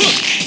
Look.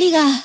が。